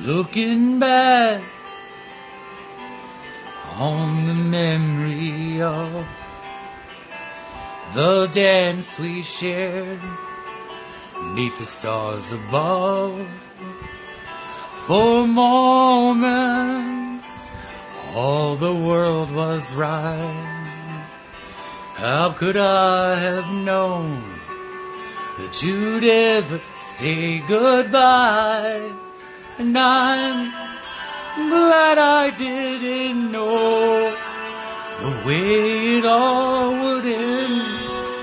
Looking back on the memory of the dance we shared neath the stars above. For moments, all the world was right. How could I have known that you'd ever say goodbye? And I'm glad I didn't know the way it all would end.